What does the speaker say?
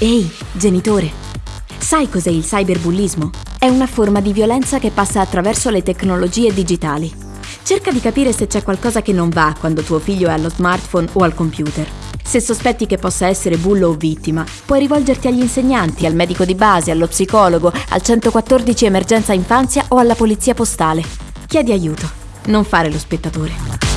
Ehi, genitore, sai cos'è il cyberbullismo? È una forma di violenza che passa attraverso le tecnologie digitali. Cerca di capire se c'è qualcosa che non va quando tuo figlio è allo smartphone o al computer. Se sospetti che possa essere bullo o vittima, puoi rivolgerti agli insegnanti, al medico di base, allo psicologo, al 114 emergenza infanzia o alla polizia postale. Chiedi aiuto, non fare lo spettatore.